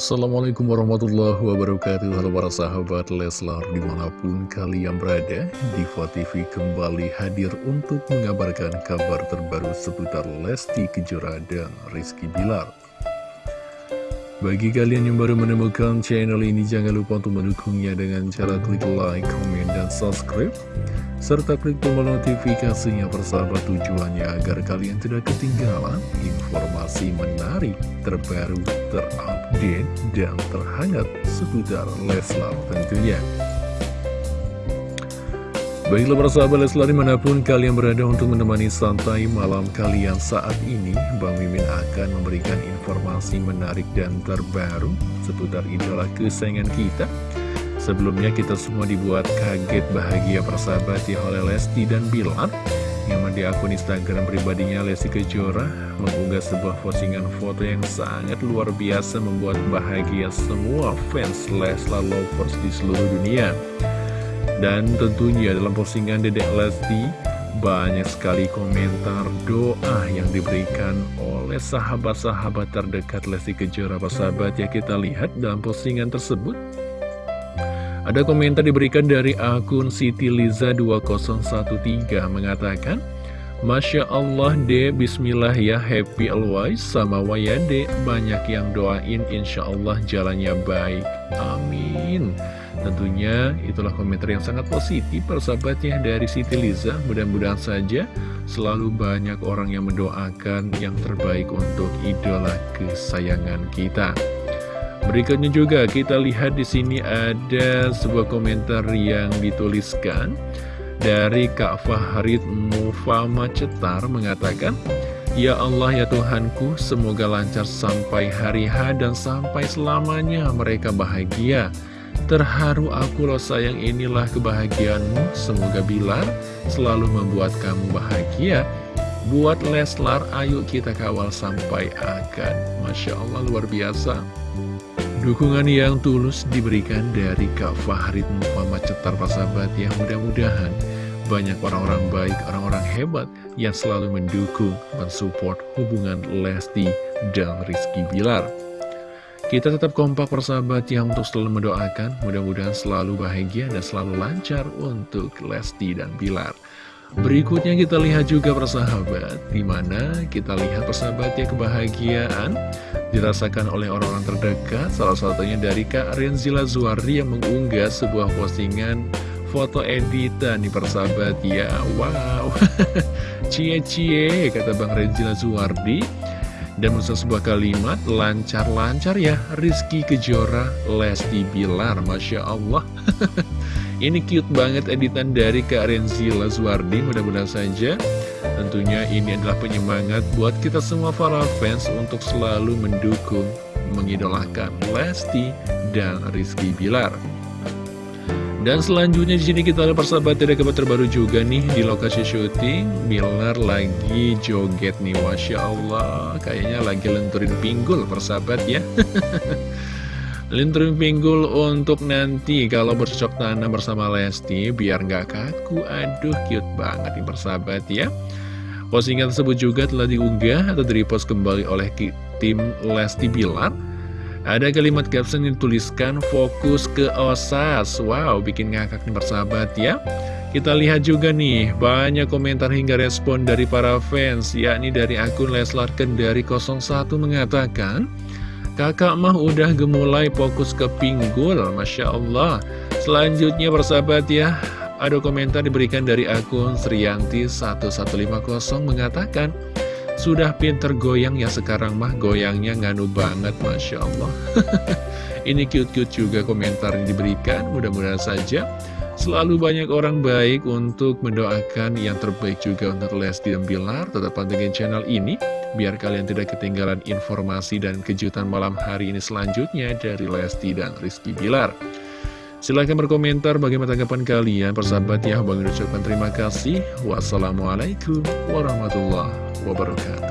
Assalamualaikum warahmatullahi wabarakatuh. Halo para sahabat Leslar di mana pun kalian berada Diva TV kembali hadir untuk mengabarkan kabar terbaru seputar Lesti Kejora dan Rizky Bilar Bagi kalian yang baru menemukan channel ini jangan lupa untuk mendukungnya dengan cara klik like, komen, dan subscribe serta klik tombol notifikasinya persahabat tujuannya agar kalian tidak ketinggalan informasi menarik, terbaru, terupdate, dan terhangat seputar Leslar tentunya. Baiklah persahabat Leslar di mana pun kalian berada untuk menemani santai malam kalian saat ini Bang Mimin akan memberikan informasi menarik dan terbaru seputar idola kesayangan kita Sebelumnya kita semua dibuat kaget bahagia persahabat ya oleh Lesti dan Bilar yang di akun Instagram pribadinya Lesti Kejora mengunggah sebuah postingan foto yang sangat luar biasa membuat bahagia semua fans Leslar Lovers di seluruh dunia. Dan tentunya dalam postingan Dedek Lesti banyak sekali komentar doa yang diberikan oleh sahabat-sahabat terdekat Lesti Kejora. Persahabat ya kita lihat dalam postingan tersebut. Ada komentar diberikan dari akun Siti Liza 2013 mengatakan, Masya Allah de Bismillah ya happy always. Sama Wayade banyak yang doain Insya Allah jalannya baik. Amin. Tentunya itulah komentar yang sangat positif persahabatnya dari Siti Liza. Mudah-mudahan saja selalu banyak orang yang mendoakan yang terbaik untuk idola kesayangan kita. Berikutnya juga kita lihat di sini ada sebuah komentar yang dituliskan dari Kak Fahrid Mufama Cetar mengatakan, Ya Allah ya Tuhanku, semoga lancar sampai hari H dan sampai selamanya mereka bahagia. Terharu aku loh sayang inilah kebahagiaanmu, semoga Bilar selalu membuat kamu bahagia. Buat Leslar, ayo kita kawal sampai akan. Masya Allah luar biasa. Dukungan yang tulus diberikan dari Kak Fahrid Muhammad Cetar Pasabat yang mudah-mudahan banyak orang-orang baik, orang-orang hebat yang selalu mendukung, mensupport hubungan Lesti dan Rizky Bilar. Kita tetap kompak persahabat yang untuk selalu mendoakan, mudah-mudahan selalu bahagia dan selalu lancar untuk Lesti dan Bilar. Berikutnya kita lihat juga persahabat, di mana kita lihat persahabatnya kebahagiaan dirasakan oleh orang-orang terdekat, salah satunya dari Kak Renzila Zuardi yang mengunggah sebuah postingan foto editan di persahabat ya, wow, cie-cie kata Bang Renzila Zuardi, dan menulis sebuah kalimat, lancar-lancar ya, Rizky Kejora, Lesti Bilar, Masya Allah. Ini cute banget editan dari Kak Renzi Lazuardi Mudah-mudahan saja. Tentunya ini adalah penyemangat buat kita semua para fans Untuk selalu mendukung, mengidolakan Lesti dan Rizky Bilar. Dan selanjutnya di sini kita ada persahabat tidak kabar terbaru juga nih di lokasi syuting. Bilar lagi joget nih Masya Allah. Kayaknya lagi lenturin pinggul persahabat ya Lintrim pinggul untuk nanti kalau bercocok tanam bersama Lesti biar nggak kaku. Aduh cute banget nih persahabat ya. Postingan tersebut juga telah diunggah atau direpost kembali oleh tim Lesti Bilar. Ada kalimat caption yang dituliskan fokus ke OSAS. Wow, bikin ngakak nih persahabat ya. Kita lihat juga nih, banyak komentar hingga respon dari para fans, yakni dari akun Leslar Kendari 01 mengatakan, Kakak mah udah gemulai fokus ke pinggul, Masya Allah. Selanjutnya persahabat ya, ada komentar diberikan dari akun Srianti1150 mengatakan, sudah pinter goyang ya sekarang mah goyangnya nganu banget Masya Allah Ini cute-cute juga komentar yang diberikan Mudah-mudahan saja selalu banyak orang baik untuk mendoakan yang terbaik juga untuk Lesti dan Bilar Tetap pantengin channel ini biar kalian tidak ketinggalan informasi dan kejutan malam hari ini selanjutnya dari Lesti dan Rizky Bilar. Silahkan berkomentar bagaimana tanggapan kalian, persahabat ya. Bang ucapkan terima kasih. Wassalamualaikum warahmatullahi wabarakatuh.